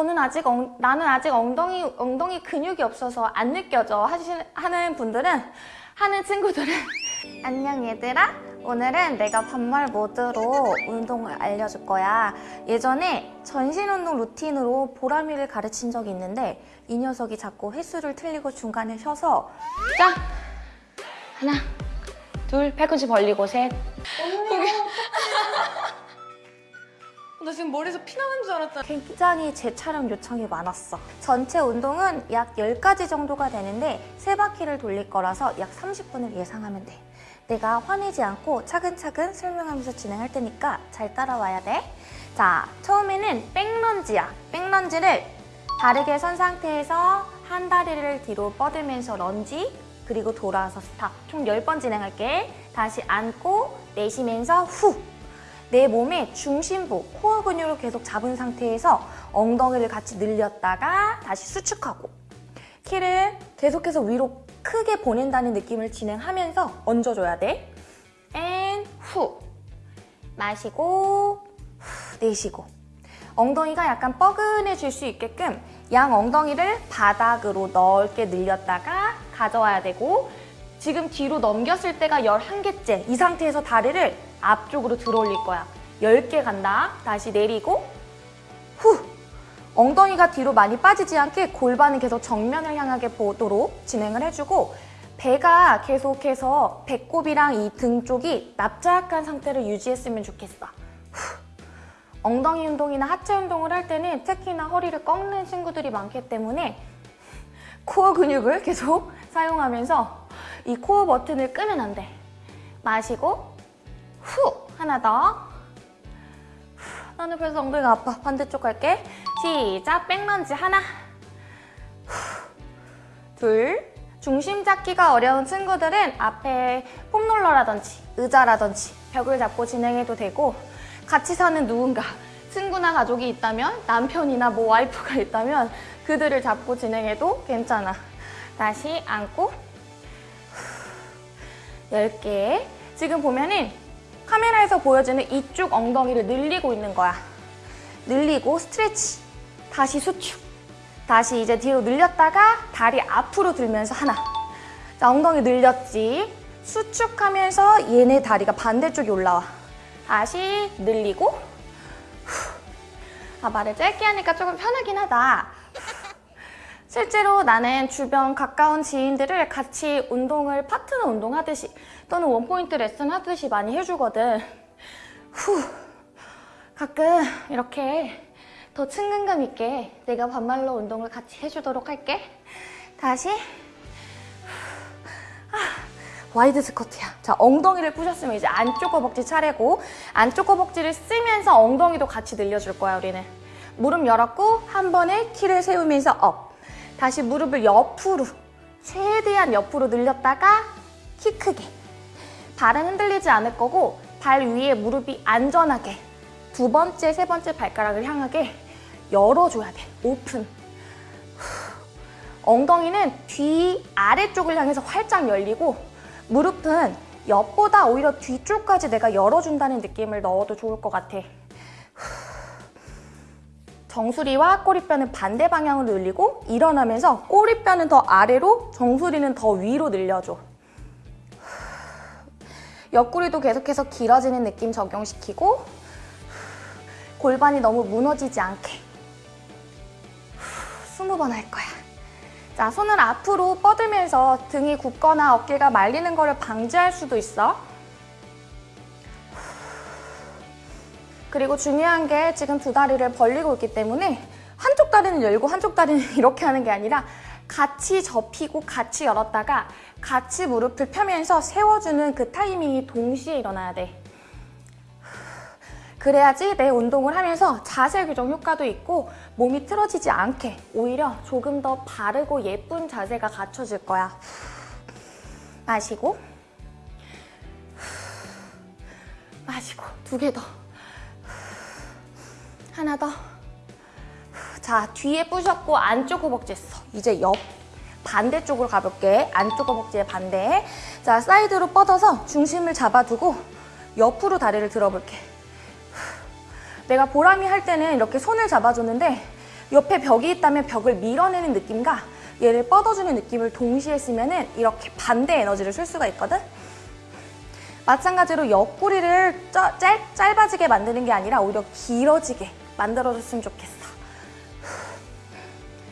저는 아직 엉, 나는 아직 엉덩이 엉덩이 근육이 없어서 안 느껴져 하시, 하는 분들은 하는 친구들은 안녕 얘들아. 오늘은 내가 반말 모드로 운동을 알려줄 거야. 예전에 전신 운동 루틴으로 보람이를 가르친 적이 있는데 이 녀석이 자꾸 횟수를 틀리고 중간에 쉬어서. 자 하나 둘 팔꿈치 벌리고 셋 나 지금 머리에서 피 나는 줄 알았다. 굉장히 재촬영 요청이 많았어. 전체 운동은 약 10가지 정도가 되는데 세바퀴를 돌릴 거라서 약 30분을 예상하면 돼. 내가 화내지 않고 차근차근 설명하면서 진행할 테니까 잘 따라와야 돼. 자, 처음에는 back lunge야. back lunge를 바르게 선 상태에서 한 다리를 뒤로 뻗으면서 런지 그리고 돌아와서 stop. 총 10번 진행할게. 다시 앉고 내쉬면서 후. 내 몸의 중심부, 코어 근육을 계속 잡은 상태에서 엉덩이를 같이 늘렸다가 다시 수축하고 키를 계속해서 위로 크게 보낸다는 느낌을 진행하면서 앉아줘야 돼. and 후. 마시고 후, 내쉬고 엉덩이가 약간 뻐근해질 수 있게끔 양 엉덩이를 바닥으로 넓게 늘렸다가 가져와야 되고 지금 뒤로 넘겼을 때가 11개째 이 상태에서 다리를 앞쪽으로 들어 올릴 거야 10개 간다 다시 내리고 후 엉덩이가 뒤로 많이 빠지지 않게 골반은 계속 정면을 향하게 보도록 진행을 해주고 배가 계속해서 배꼽이랑 이 등 쪽이 납작한 상태를 유지했으면 좋겠어 후. 엉덩이 운동이나 하체 운동을 할 때는 특히나 허리를 꺾는 친구들이 많기 때문에 코어 근육을 계속 사용하면서 이 코어 버튼을 끄면 안 돼. 마시고 후 하나 더. 후, 나는 그래서 엉덩이가 아파. 반대쪽 갈게. 시작. 백런지 하나. 후, 둘. 중심 잡기가 어려운 친구들은 앞에 폼롤러라든지 의자라든지 벽을 잡고 진행해도 되고 같이 사는 누군가 친구나 가족이 있다면 남편이나 뭐 와이프가 있다면 그들을 잡고 진행해도 괜찮아. 다시 앉고 10개 지금 보면은 카메라에서 보여주는 이쪽 엉덩이를 늘리고 있는 거야. 늘리고 스트레치. 다시 수축. 다시 이제 뒤로 늘렸다가 다리 앞으로 들면서 하나. 자 엉덩이 늘렸지. 수축하면서 얘네 다리가 반대쪽에 올라와. 다시 늘리고. 후. 아 말을 짧게 하니까 조금 편하긴 하다 실제로 나는 주변 가까운 지인들을 같이 운동을 파트너 운동하듯이 또는 one point 레슨 하듯이 많이 해주거든. 후 가끔 이렇게 더 친근감 있게 내가 반말로 운동을 같이 해주도록 할게. 다시 후. 아, wide squat야. 자 엉덩이를 푸셨으면 이제 안쪽 허벅지 차례고 안쪽 허벅지를 쓰면서 엉덩이도 같이 늘려줄 거야 우리는. 무릎 열었고 한 번에 키를 세우면서 up. 다시 무릎을 옆으로 최대한 옆으로 늘렸다가 키 크게. 발은 흔들리지 않을 거고 발 위에 무릎이 안전하게 두 번째, 세 번째 발가락을 향하게 열어줘야 돼. 오픈. 후. 엉덩이는 뒤 아래쪽을 향해서 활짝 열리고 무릎은 옆보다 오히려 뒤쪽까지 내가 열어준다는 느낌을 넣어도 좋을 것 같아 정수리와 꼬리뼈는 반대 방향으로 늘리고 일어나면서 꼬리뼈는 더 아래로 정수리는 더 위로 늘려줘. 옆구리도 계속해서 길어지는 느낌 적용시키고 골반이 너무 무너지지 않게 20번 할 거야. 자, 손을 앞으로 뻗으면서 등이 굽거나 어깨가 말리는 것을 방지할 수도 있어. 그리고 중요한 게 지금 두 다리를 벌리고 있기 때문에 한쪽 다리는 열고 한쪽 다리는 이렇게 하는 게 아니라 같이 접히고 같이 열었다가 같이 무릎을 펴면서 세워주는 그 타이밍이 동시에 일어나야 돼. 그래야지 내 운동을 하면서 자세 교정 효과도 있고 몸이 틀어지지 않게 오히려 조금 더 바르고 예쁜 자세가 갖춰질 거야. 마시고 마시고 두 개 더. 하나 더. 자, 뒤에 부셨고 안쪽 허벅지 했어. 이제 옆 반대쪽으로 가볼게. 안쪽 허벅지의 반대. 자, 사이드로 뻗어서 중심을 잡아두고 옆으로 다리를 들어볼게. 내가 보람이 할 때는 이렇게 손을 잡아줬는데 옆에 벽이 있다면 벽을 밀어내는 느낌과 얘를 뻗어주는 느낌을 동시에 쓰면 은 이렇게 반대 에너지를 쓸 수가 있거든. 마찬가지로 옆구리를 짜- 짧, 짧아지게 만드는 게 아니라 오히려 길어지게 만들어줬으면 좋겠어.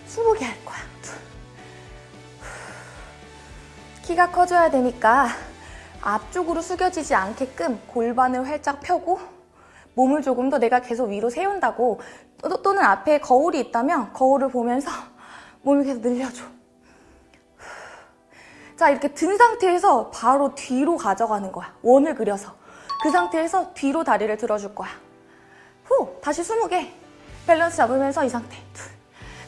20개 할 거야. 키가 커져야 되니까 앞쪽으로 숙여지지 않게끔 골반을 활짝 펴고 몸을 조금 더 내가 계속 위로 세운다고 또- 또는 앞에 거울이 있다면 거울을 보면서 몸을 계속 늘려줘. 자, 이렇게 든 상태에서 바로 뒤로 가져가는 거야. 원을 그려서. 그 상태에서 뒤로 다리를 들어줄 거야. 후, 다시 20개. 밸런스 잡으면서 이 상태. 둘.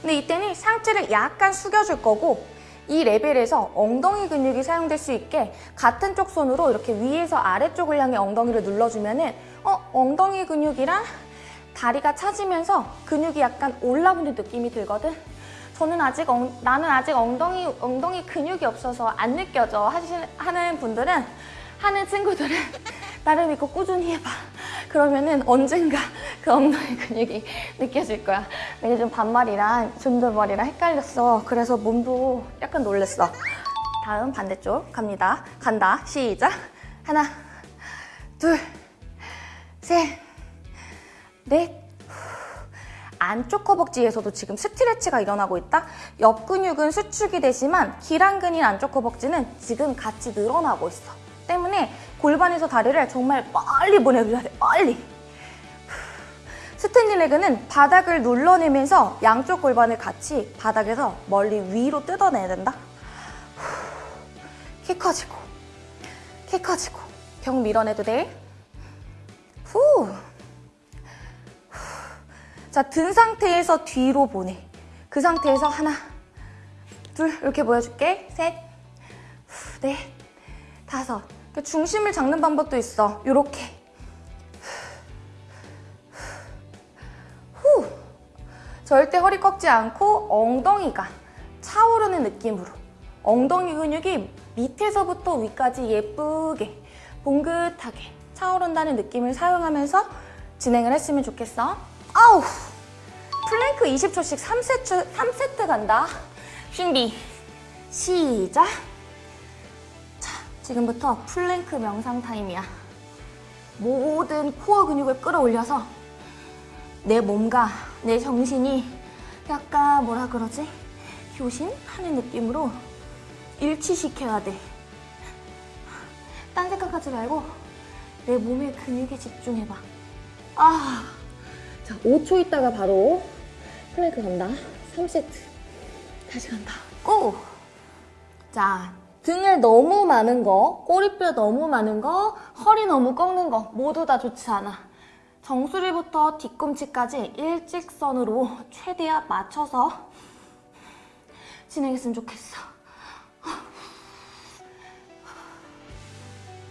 근데 이때는 상체를 약간 숙여줄 거고 이 레벨에서 엉덩이 근육이 사용될 수 있게 같은 쪽 손으로 이렇게 위에서 아래쪽을 향해 엉덩이를 눌러주면 은 어, 엉덩이 근육이랑 다리가 차지면서 근육이 약간 올라오는 느낌이 들거든. 저는 아직 엉, 나는 아직 엉덩이 엉덩이 근육이 없어서 안 느껴져 하신, 하는 분들은 하는 친구들은 나를 믿고 꾸준히 해봐. 그러면은 언젠가 그 엉덩이 근육이 느껴질 거야. 내가 좀 반말이랑 존댓말이랑 헷갈렸어. 그래서 몸도 약간 놀랬어. 다음 반대쪽 갑니다. 간다. 시작. 하나, 둘, 셋, 넷. 안쪽 허벅지에서도 지금 스트레치가 일어나고 있다. 옆 근육은 수축이 되지만 기랑근인 안쪽 허벅지는 지금 같이 늘어나고 있어. 때문에 골반에서 다리를 정말 빨리 보내줘야 돼. 빨리. standing leg는 바닥을 눌러내면서 양쪽 골반을 같이 바닥에서 멀리 위로 뜯어내야 된다. 키 커지고, 키 커지고. 벽 밀어내도 돼. 후. 자, 든 상태에서 뒤로 보내. 그 상태에서 하나, 둘, 이렇게 보여줄게. 셋, 후, 넷, 다섯. 그 중심을 잡는 방법도 있어. 요렇게. 후. 절대 허리 꺾지 않고 엉덩이가 차오르는 느낌으로. 엉덩이 근육이 밑에서부터 위까지 예쁘게, 봉긋하게 차오른다는 느낌을 사용하면서 진행을 했으면 좋겠어. 아우! 플랭크 20초씩 3세트, 3세트 간다. 준비. 시작. 자, 지금부터 플랭크 명상 타임이야. 모든 코어 근육을 끌어올려서 내 몸과 내 정신이 약간 뭐라 그러지? 교신하는 느낌으로 일치시켜야 돼. 딴 생각하지 말고 내 몸의 근육에 집중해봐. 아. 자, 5초 있다가 바로 플랭크 간다. 3세트. 다시 간다. go! 자, 등을 너무 많은 거, 꼬리뼈 너무 많은 거, 허리 너무 꺾는 거 모두 다 좋지 않아. 정수리부터 뒤꿈치까지 일직선으로 최대한 맞춰서 진행했으면 좋겠어.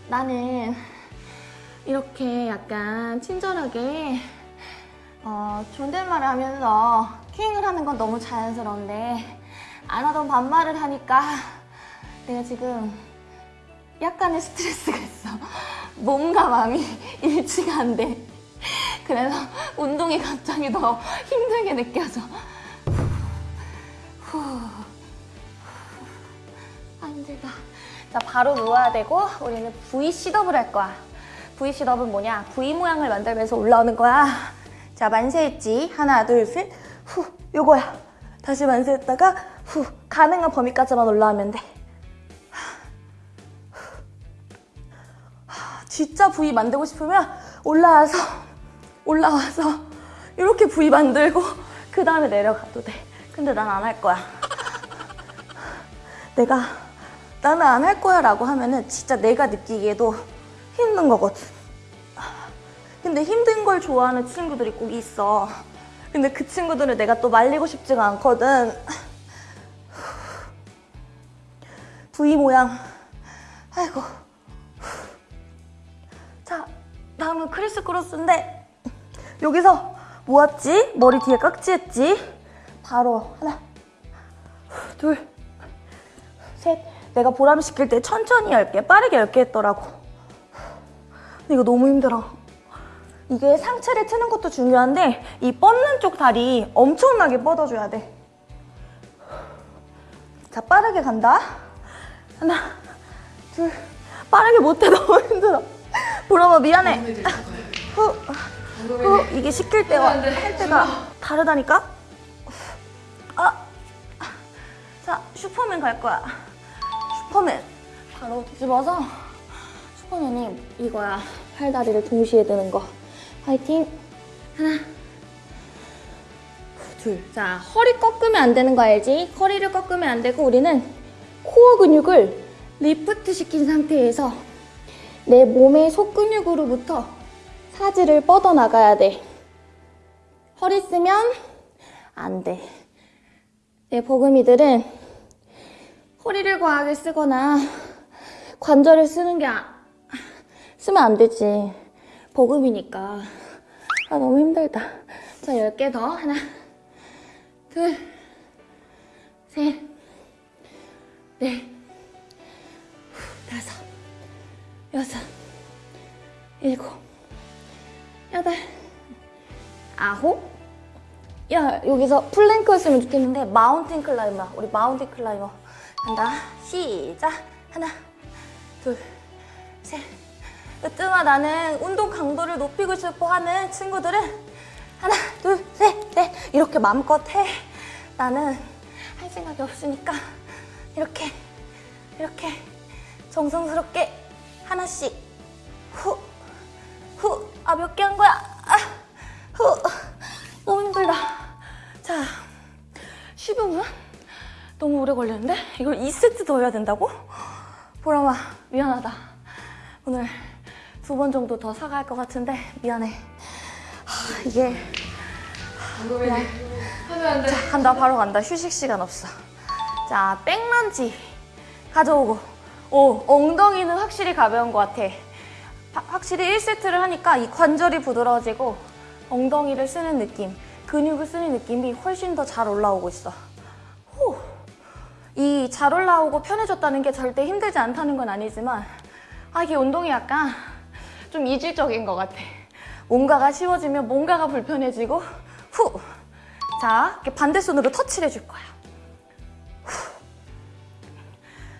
나는 이렇게 약간 친절하게 어, 존댓말을 하면서 킹을 하는 건 너무 자연스러운데 안 하던 반말을 하니까 내가 지금 약간의 스트레스가 있어. 몸과 마음이 일치가 안 돼. 그래서 운동이 갑자기 더 힘들게 느껴져. 후. 아, 힘들다. 자, 바로 누워야 되고 우리는 V 시덥을 할 거야. V 시덥은 뭐냐? V 모양을 만들면서 올라오는 거야. 자, 만세했지. 하나, 둘, 셋. 후, 요거야. 다시 만세했다가 후, 가능한 범위까지만 올라오면 돼. 하, 진짜 V 만들고 싶으면 올라와서 올라와서 이렇게 V 만들고 그 다음에 내려가도 돼. 근데 난 안 할 거야. 내가 나는 안 할 거야 라고 하면은 진짜 내가 느끼기에도 힘든 거거든. 근데 힘든 걸 좋아하는 친구들이 꼭 있어. 근데 그 친구들을 내가 또 말리고 싶지가 않거든. V 모양. 아이고. 자, 다음은 크리스 크로스인데 여기서 모았지? 머리 뒤에 깍지했지? 바로 하나, 둘, 셋. 내가 보람 시킬 때 천천히 10개, 빠르게 10개 했더라고. 이거 너무 힘들어. 이게 상체를 트는 것도 중요한데 이 뻗는 쪽 다리 엄청나게 뻗어줘야 돼. 자, 빠르게 간다. 하나, 둘. 빠르게 못해, 너무 힘들어. 보라마 미안해. 후, 후, 이게 시킬 때와. 할 때가 다르다니까? 아, 자, 슈퍼맨 갈 거야. 슈퍼맨. 바로 뒤집어서 슈퍼맨이 이거야. 팔다리를 동시에 드는 거. 화이팅. 하나, 둘. 자, 허리 꺾으면 안 되는 거 알지? 허리를 꺾으면 안 되고 우리는 코어 근육을 리프트 시킨 상태에서 내 몸의 속근육으로부터 사지를 뻗어 나가야 돼. 허리 쓰면 안 돼. 내 버금이들은 허리를 과하게 쓰거나 관절을 쓰는 게 아- 쓰면 안 되지. 버금이니까. 아, 너무 힘들다. 자, 10개 더. 하나, 둘, 셋, 넷, 후, 다섯, 여섯, 일곱, 여덟, 아홉. 야, 여기서 plank였으면 좋겠는데 mountain climber. 우리 mountain climber. 간다. 시작. 하나, 둘, 셋. 으뜸아 나는 운동 강도를 높이고 싶어 하는 친구들은 하나, 둘, 셋, 넷 이렇게 마음껏 해. 나는 할 생각이 없으니까 이렇게 이렇게 정성스럽게 하나씩 후, 후. 아, 몇 개 한 거야? 아, 후. 너무 힘들다. 자, 15분? 너무 오래 걸렸는데? 이걸 2세트 더 해야 된다고? 보람아, 미안하다. 오늘 두 번 정도 더 사갈 것 같은데 미안해. 하, 이게 안 돼. 자, 간다 바로 간다. 휴식 시간 없어. 자, 백런지 가져오고. 오, 엉덩이는 확실히 가벼운 것 같아. 하- 확실히 1세트를 하니까 이 관절이 부드러워지고 엉덩이를 쓰는 느낌, 근육을 쓰는 느낌이 훨씬 더 잘 올라오고 있어. 후. 이잘 올라오고 편해졌다는 게 절대 힘들지 않다는 건 아니지만 아, 이게 운동이 약간 좀 이질적인 것 같아. 뭔가가 쉬워지면 뭔가가 불편해지고 후. 자, 이렇게 반대손으로 터치를 해줄 거야. 후.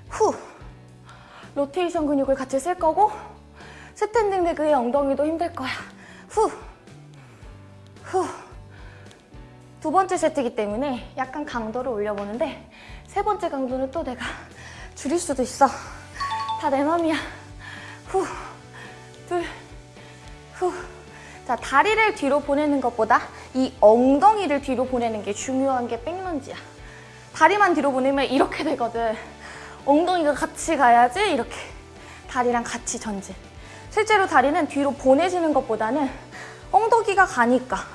후. 로테이션 근육을 같이 쓸 거고 standing leg의 엉덩이도 힘들 거야. 후. 후. 두 번째 세트이기 때문에 약간 강도를 올려보는데 세 번째 강도는 또 내가 줄일 수도 있어. 다 내 맘이야. 후. 둘. 후. 자, 다리를 뒤로 보내는 것보다 이 엉덩이를 뒤로 보내는 게 중요한 게 백런지야. 다리만 뒤로 보내면 이렇게 되거든. 엉덩이가 같이 가야지 이렇게 다리랑 같이 전진. 실제로 다리는 뒤로 보내지는 것보다는 엉덩이가 가니까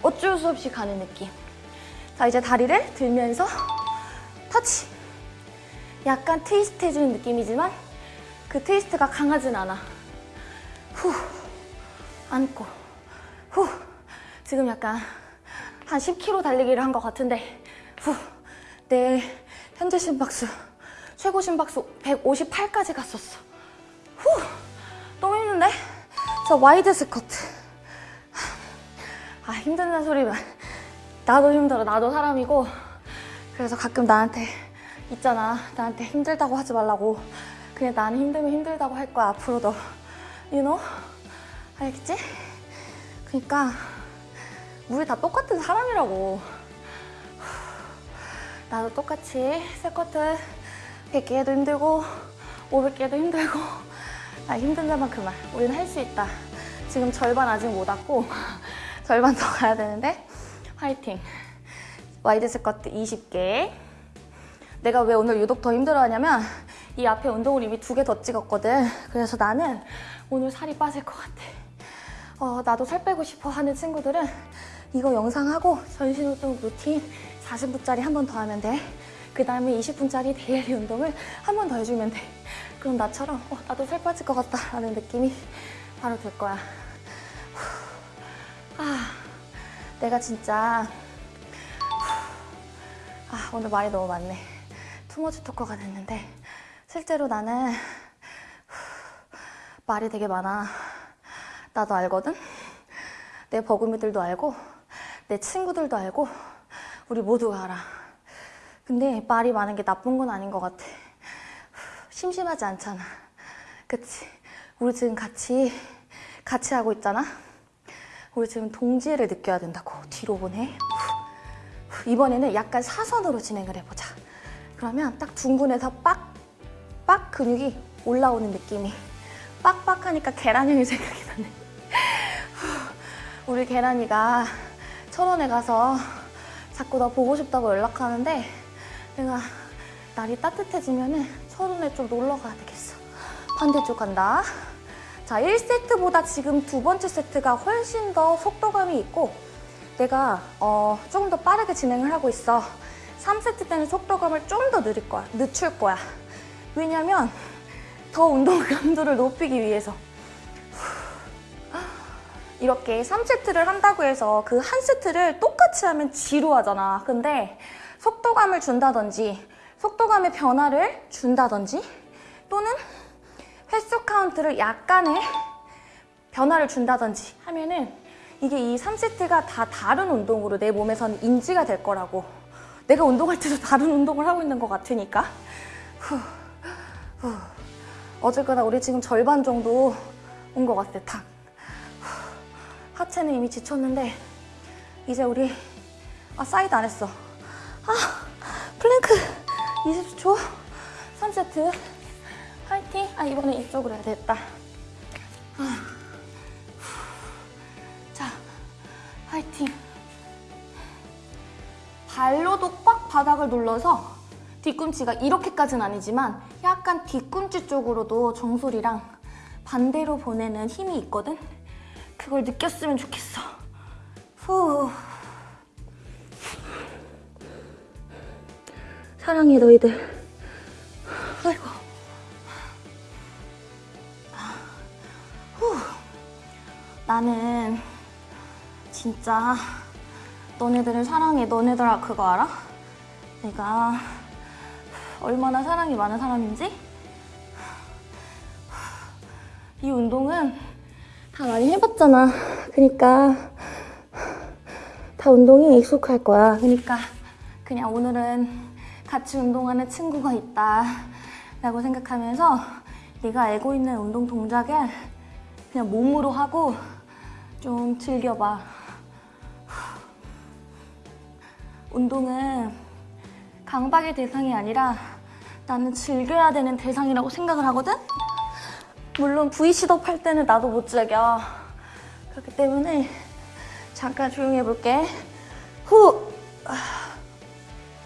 어쩔 수 없이 가는 느낌. 자, 이제 다리를 들면서 터치. 약간 트위스트 해주는 느낌이지만 그 트위스트가 강하진 않아. 후. 앉고. 후. 지금 약간 한 10km 달리기를 한 것 같은데, 후. 내 현재 심박수, 최고 심박수 158까지 갔었어. 후. 너무 힘든데? 자, wide squat. 아, 힘들다는 소리만. 나도 힘들어. 나도 사람이고. 그래서 가끔 나한테, 있잖아. 나한테 힘들다고 하지 말라고. 그냥 나는 힘들면 힘들다고 할 거야, 앞으로도. You know? 알겠지? 그러니까 우리 다 똑같은 사람이라고. 나도 똑같이 스쿼트 100개 해도 힘들고 500개 해도 힘들고 나 힘든 데만 그만. 우리는 할 수 있다. 지금 절반 아직 못 왔고 절반 더 가야 되는데 화이팅. wide squat 20개. 내가 왜 오늘 유독 더 힘들어하냐면 이 앞에 운동을 이미 두 개 더 찍었거든. 그래서 나는 오늘 살이 빠질 것 같아. 어, 나도 살 빼고 싶어 하는 친구들은 이거 영상하고 전신 운동 루틴 40분짜리 한 번 더 하면 돼. 그 다음에 20분짜리 daily 운동을 한 번 더 해주면 돼. 그럼 나처럼 어, 나도 살 빠질 것 같다 라는 느낌이 바로 들 거야. 후. 아, 내가 진짜 후. 아, 오늘 말이 너무 많네. 투머치 토커가 됐는데 실제로 나는 후, 말이 되게 많아. 나도 알거든? 내 버금이들도 알고 내 친구들도 알고 우리 모두가 알아. 근데 말이 많은 게 나쁜 건 아닌 것 같아. 심심하지 않잖아. 그치? 우리 지금 같이 같이 하고 있잖아. 우리 지금 동지애를 느껴야 된다고 뒤로 보내. 이번에는 약간 사선으로 진행을 해보자. 그러면 딱 둥근에서 빡, 빡 근육이 올라오는 느낌이. 빡빡하니까 계란형이 생각이 나네. 우리 계란이가 철원에 가서 자꾸 나 보고 싶다고 연락하는데 내가 날이 따뜻해지면 은 철원에 좀 놀러 가야 되겠어. 반대쪽 간다. 자, 1세트보다 지금 두 번째 세트가 훨씬 더 속도감이 있고 내가 어, 조금 더 빠르게 진행을 하고 있어. 3세트 때는 속도감을 좀 더 느릴 거야. 늦출 거야. 왜냐면 더 운동 강도를 높이기 위해서. 이렇게 3세트를 한다고 해서 그 한 세트를 똑같이 하면 지루하잖아. 근데 속도감을 준다든지 속도감의 변화를 준다든지 또는 횟수 카운트를 약간의 변화를 준다든지 하면은 이게 이 3세트가 다 다른 운동으로 내 몸에서는 인지가 될 거라고 내가 운동할 때도 다른 운동을 하고 있는 것 같으니까 후, 후. 어쨌거나 우리 지금 절반 정도 온 것 같아 탁 후. 하체는 이미 지쳤는데 이제 우리 아 사이드 안 했어. 아 플랭크 20초 3세트. 화이팅. 아 이번엔 이쪽으로 해야 되겠다. 아. 자 화이팅. 발로도 꽉 바닥을 눌러서 뒤꿈치가 이렇게까지는 아니지만 약간 뒤꿈치 쪽으로도 정수리랑 반대로 보내는 힘이 있거든? 그걸 느꼈으면 좋겠어. 후. 사랑해 너희들. 아이고. 후. 나는 진짜 너네들을 사랑해. 너네들 그거 알아? 내가 얼마나 사랑이 많은 사람인지? 이 운동은 다 많이 해봤잖아. 그니까 다 운동이 익숙할 거야. 그니까 그냥 오늘은 같이 운동하는 친구가 있다 라고 생각하면서 내가 알고 있는 운동 동작을 그냥 몸으로 하고 좀 즐겨봐. 운동은 강박의 대상이 아니라 나는 즐겨야 되는 대상이라고 생각을 하거든? 물론 V시업 할 때는 나도 못 즐겨. 그렇기 때문에 잠깐 조용히 해볼게. 후,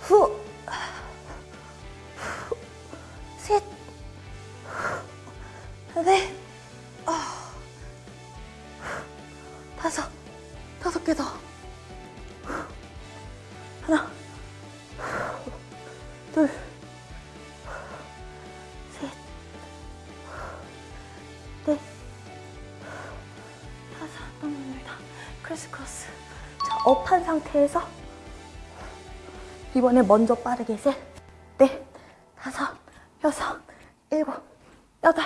후, 후, 셋, 후, 넷, 아, 후, 다섯, 다섯 개 더. 후, 하나, 후, 둘, 셋, 넷, 다섯, 너무 힘들다. 크리스 크로스. 자, 업한 상태에서 이번에 먼저 빠르게 셋, 넷, 다섯, 여섯, 일곱, 여덟,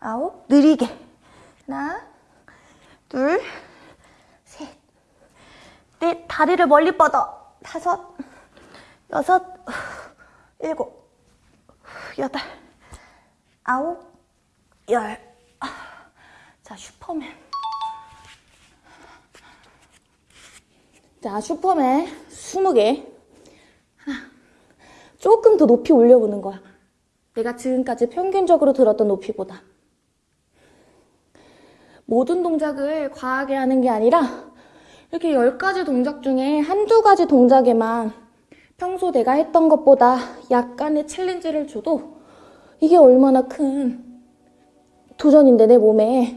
아홉, 느리게. 하나, 둘, 셋, 넷, 다리를 멀리 뻗어. 다섯, 여섯, 일곱, 여덟, 아홉, 열. 자, 슈퍼맨. 자, 슈퍼맨 20개. 하나. 조금 더 높이 올려보는 거야. 내가 지금까지 평균적으로 들었던 높이보다. 모든 동작을 과하게 하는 게 아니라 이렇게 10가지 동작 중에 한두 가지 동작에만 평소 내가 했던 것보다 약간의 챌린지를 줘도 이게 얼마나 큰 도전인데 내 몸에.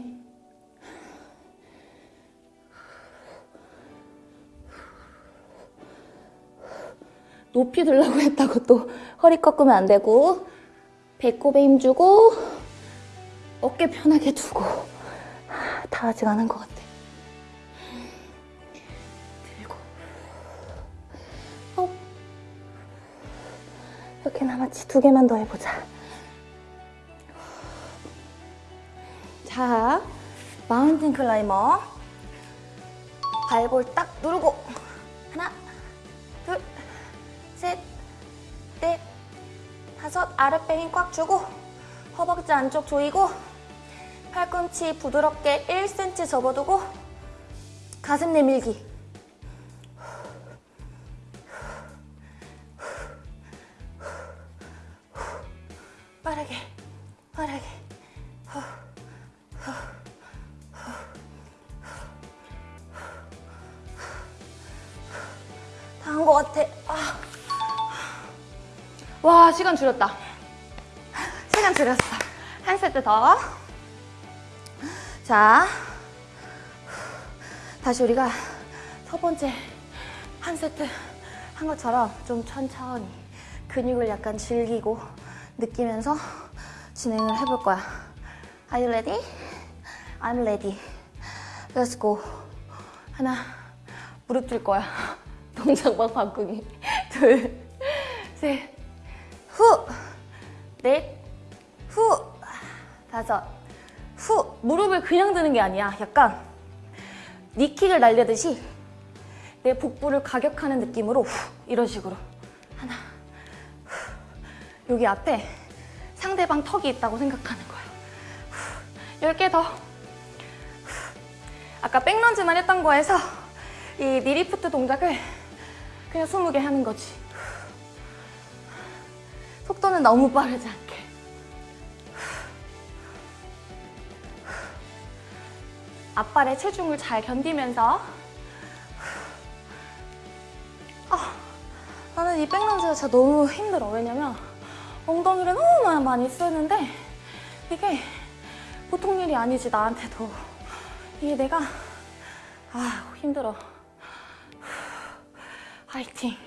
높이 들라고 했다고 또 허리 꺾으면 안 되고 배꼽에 힘주고 어깨 편하게 두고. 다 아직 안 한 것 같아 이렇게 남았지 두 개만 더 해보자. 자 마운틴 클라이머. 발볼 딱 누르고. 하나, 둘, 셋, 넷, 다섯. 아랫배 힘 꽉 주고 허벅지 안쪽 조이고 팔꿈치 부드럽게 1cm 접어두고 가슴 내밀기 줄였다 시간 줄였어 한 세트 더 자, 다시 우리가 첫 번째 한 세트 한 것처럼 좀 천천히 근육을 약간 즐기고 느끼면서 진행을 해볼 거야. Are you ready? I'm ready. Let's go. 하나, 무릎 들 거야. 동작 막 바꾸기. 둘, 셋, 후, 넷, 후, 다섯, 후. 무릎을 그냥 드는 게 아니야 약간. 니킥을 날려듯이 내 복부를 가격하는 느낌으로 후, 이런 식으로. 하나. 후, 여기 앞에 상대방 턱이 있다고 생각하는 거야. 후, 10개 더. 후, 아까 백런지만 했던 거에서 이 니리프트 동작을 그냥 20개 하는 거지. 후. 속도는 너무 빠르지 않게. 앞발의 체중을 잘 견디면서. 아, 나는 이 백런지가 진짜 너무 힘들어. 왜냐면 엉덩이를 너무 많이 쓰는데 이게 보통 일이 아니지 나한테도. 이게 내가 아 힘들어. 화이팅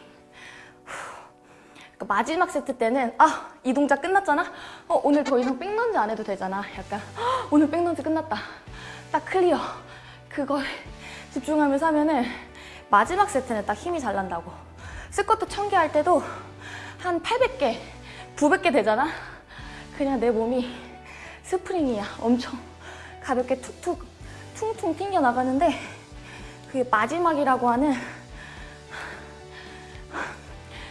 그러니까 마지막 세트 때는 아 이 동작 끝났잖아? 어 오늘 더 이상 back lunge 안 해도 되잖아. 약간 "헉, 오늘 back lunge 끝났다. 딱 clear. 그걸 집중하면서 하면은 마지막 세트는 딱 힘이 잘 난다고. 스쿼트 1000개 할 때도 한 800개 900개 되잖아? 그냥 내 몸이 스프링이야. 엄청 가볍게 툭툭 퉁퉁 튕겨 나가는데 그게 마지막이라고 하는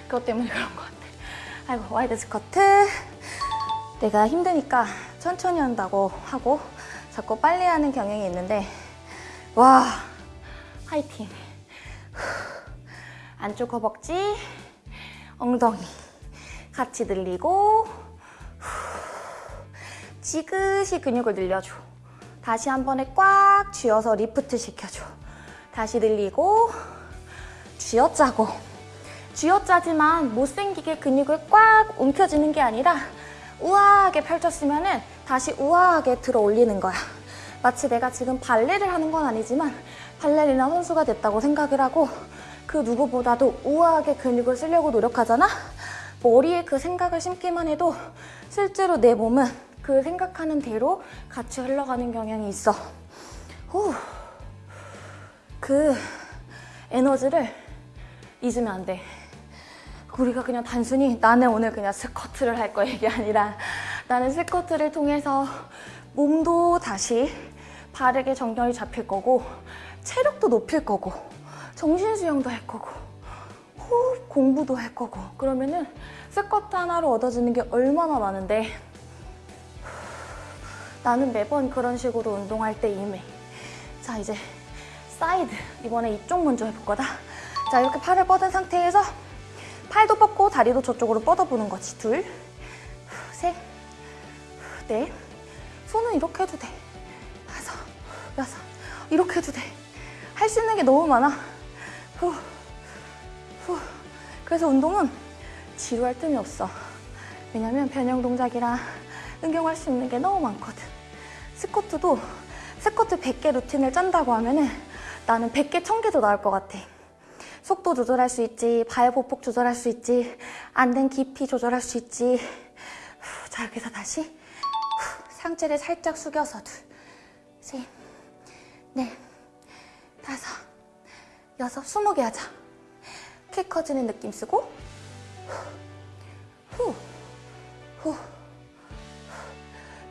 그것 때문에 그런 것 같아 아이고 wide 스쿼트. 내가 힘드니까 천천히 한다고 하고 자꾸 빨리 하는 경향이 있는데 와 화이팅. 안쪽 허벅지 엉덩이 같이 늘리고 지그시 근육을 늘려줘. 다시 한 번에 꽉 쥐어서 리프트 시켜줘. 다시 늘리고 쥐어짜고 쥐어짜지만 못생기게 근육을 꽉 움켜쥐는 게 아니라 우아하게 펼쳤으면 다시 우아하게 들어 올리는 거야. 마치 내가 지금 발레를 하는 건 아니지만 발레리나 선수가 됐다고 생각을 하고 그 누구보다도 우아하게 근육을 쓰려고 노력하잖아? 머리에 그 생각을 심기만 해도 실제로 내 몸은 그 생각하는 대로 같이 흘러가는 경향이 있어. 후. 그 에너지를 잊으면 안 돼. 우리가 그냥 단순히 나는 오늘 그냥 스쿼트를 할 거야 이게 아니라 나는 스쿼트를 통해서 몸도 다시 바르게 정렬이 잡힐 거고 체력도 높일 거고 정신 수양도 할 거고 호흡 공부도 할 거고. 그러면은 스쿼트 하나로 얻어지는 게 얼마나 많은데? 나는 매번 그런 식으로 운동할 때 임해. 자 이제 사이드. 이번에 이쪽 먼저 해볼 거다. 자 이렇게 팔을 뻗은 상태에서 팔도 뻗고 다리도 저쪽으로 뻗어보는 거지. 둘, 셋, 넷. 손은 이렇게 해도 돼. 다섯, 여섯. 이렇게 해도 돼. 할 수 있는 게 너무 많아. 후, 후. 그래서 운동은 지루할 틈이 없어. 왜냐면 변형 동작이라 응용할 수 있는 게 너무 많거든. 스쿼트도 스쿼트 100개 루틴을 짠다고 하면 은 나는 100개, 1000개도 나올 것 같아. 속도 조절할 수 있지, 발 보폭 조절할 수 있지, 안 된 깊이 조절할 수 있지. 후, 자, 여기서 다시 후, 상체를 살짝 숙여서 둘, 셋, 넷, 다섯, 여섯, 스무 개 하자. 키 커지는 느낌 쓰고 후, 후, 후.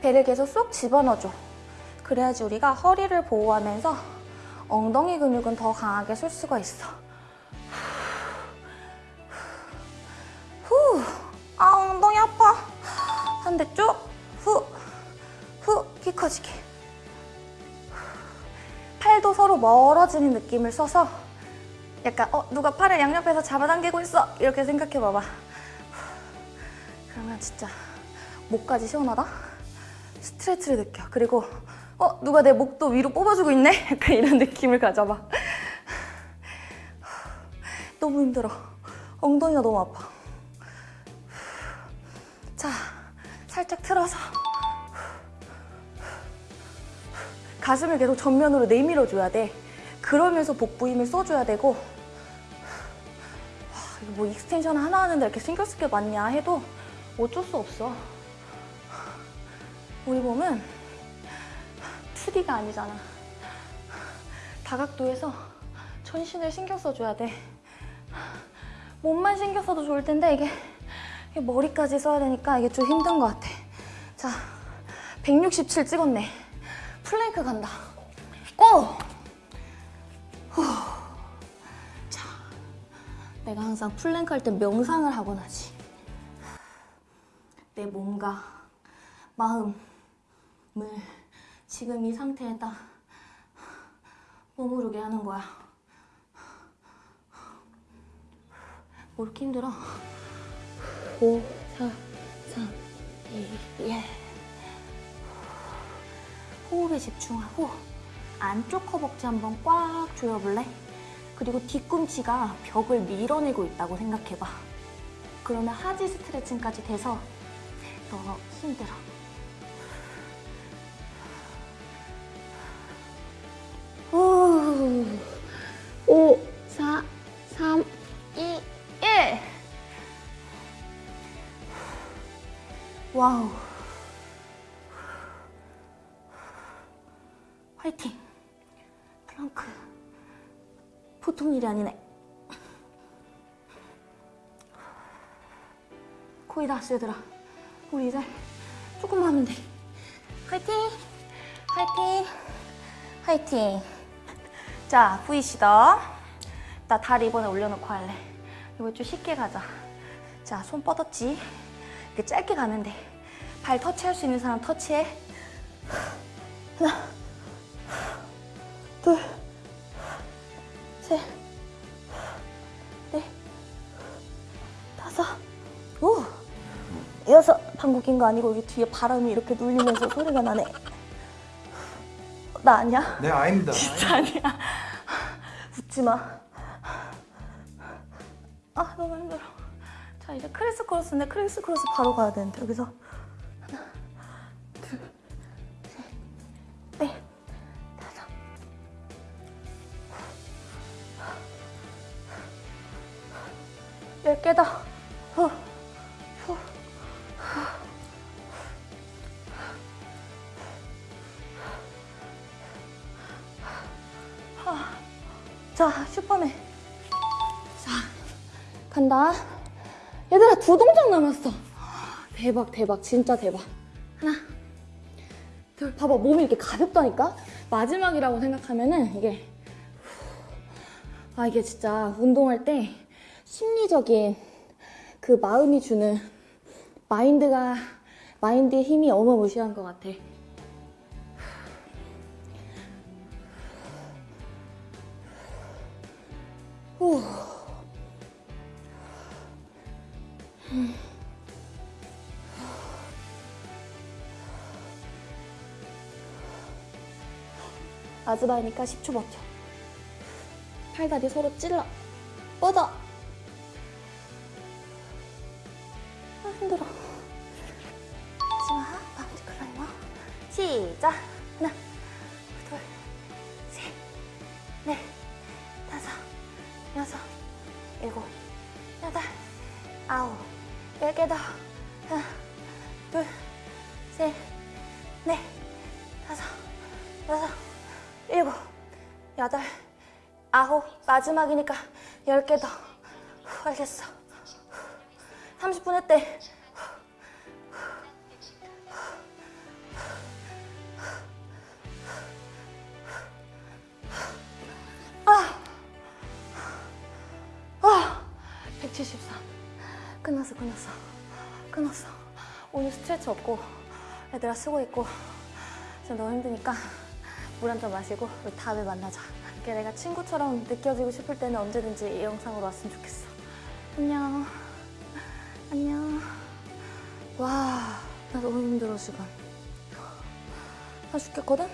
배를 계속 쏙 집어넣어줘. 그래야지 우리가 허리를 보호하면서 엉덩이 근육은 더 강하게 쓸 수가 있어. 반대쪽, 후, 후, 키 커지게. 팔도 서로 멀어지는 느낌을 써서 약간 어 누가 팔을 양옆에서 잡아당기고 있어 이렇게 생각해 봐봐. 그러면 진짜 목까지 시원하다. 스트레치를 느껴. 그리고 어 누가 내 목도 위로 뽑아주고 있네. 약간 이런 느낌을 가져봐. 너무 힘들어. 엉덩이가 너무 아파. 살짝 틀어서 가슴을 계속 전면으로 내밀어줘야 돼. 그러면서 복부 힘을 써줘야 되고 와, 이거 뭐 extension 하나 하는데 이렇게 신경 쓸 게 많냐 해도 어쩔 수 없어. 우리 몸은 2D가 아니잖아. 다각도에서 전신을 신경 써줘야 돼. 몸만 신경 써도 좋을 텐데 이게 머리까지 써야 되니까 이게 좀 힘든 것 같아. 자, 167 찍었네. 플랭크 간다. Go! 후. 자, 내가 항상 플랭크 할 때 명상을 하곤 하지. 내 몸과 마음을 지금 이 상태에다 머무르게 하는 거야. 뭐 이렇게 힘들어? 5, 4, 3, 2, 1. 호흡에 집중하고 안쪽 허벅지 한번 꽉 조여볼래? 그리고 뒤꿈치가 벽을 밀어내고 있다고 생각해봐. 그러면 하지 스트레칭까지 돼서 더 힘들어. 오, 5, 와우. 화이팅! 플렁크. 보통 일이 아니네. 거의 다 왔어, 얘들아. 우리 이제 조금만 하면 돼. 화이팅! 화이팅! 화이팅! 자, V시더. 나 다리 이번에 올려놓고 할래. 이거 좀 쉽게 가자. 자, 손 뻗었지? 이렇게 짧게 가면 돼. 발 터치할 수 있는 사람 터치해. 하나, 둘, 셋, 넷, 다섯, 오, 여섯. 방구 낀거 아니고 여기 뒤에 바람이 이렇게 눌리면서 소리가 나네. 나 아니야? 네, 아닙니다. 진짜 아니야. 웃지 마. 아, 너무 힘들어. 자, 이제 criss cross인데 criss cross 바로 가야 되는데 여기서 대박, 대박, 진짜 대박. 하나, 둘, 봐봐, 몸이 이렇게 가볍다니까? 마지막이라고 생각하면은 이게. 아, 이게 진짜 운동할 때 심리적인 그 마음이 주는 마인드가, 마인드의 힘이 어마무시한 것 같아. 후. 마지막이니까 10초 버텨. 팔다리 서로 찔러. 뻗어. 아, 힘들어. 마지막 바운드 클라이머. 시작. 아홉, 마지막이니까 10개 더. 후, 알겠어. 후, 30분 했대. 173. 끝났어, 끝났어. 끝났어. 오늘 스트레치 없고 애들아 쓰고 있고 지금 너무 힘드니까 물 한 잔 마시고 우리 다음에 만나자. 이렇게 내가 친구처럼 느껴지고 싶을 때는 언제든지 이 영상으로 왔으면 좋겠어. 안녕. 안녕. 와, 나 너무 힘들어 지금. 나 죽겠거든?